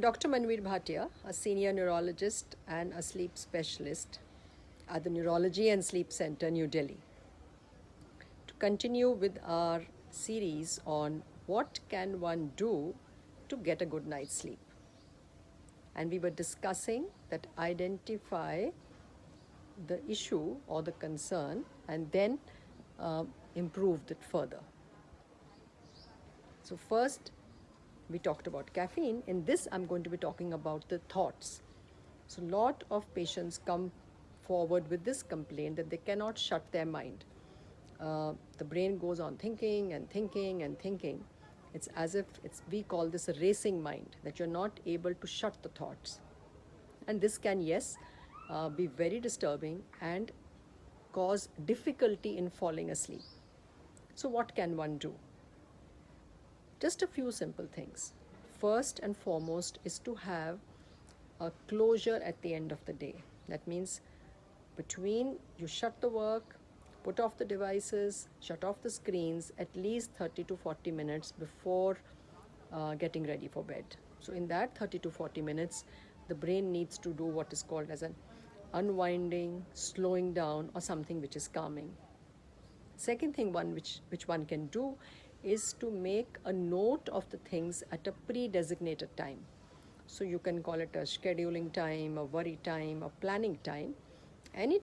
Dr. Manvir Bhatia, a senior neurologist and a sleep specialist at the Neurology and Sleep Center, New Delhi. To continue with our series on what can one do to get a good night's sleep. And we were discussing that identify the issue or the concern and then uh, it further. So first we talked about caffeine. In this, I'm going to be talking about the thoughts. So a lot of patients come forward with this complaint that they cannot shut their mind. Uh, the brain goes on thinking and thinking and thinking. It's as if it's, we call this a racing mind, that you're not able to shut the thoughts. And this can, yes, uh, be very disturbing and cause difficulty in falling asleep. So what can one do? Just a few simple things. First and foremost is to have a closure at the end of the day. That means between you shut the work, put off the devices, shut off the screens at least 30 to 40 minutes before uh, getting ready for bed. So in that 30 to 40 minutes, the brain needs to do what is called as an unwinding, slowing down or something which is calming. Second thing one which, which one can do is to make a note of the things at a pre-designated time. So you can call it a scheduling time, a worry time, a planning time. Any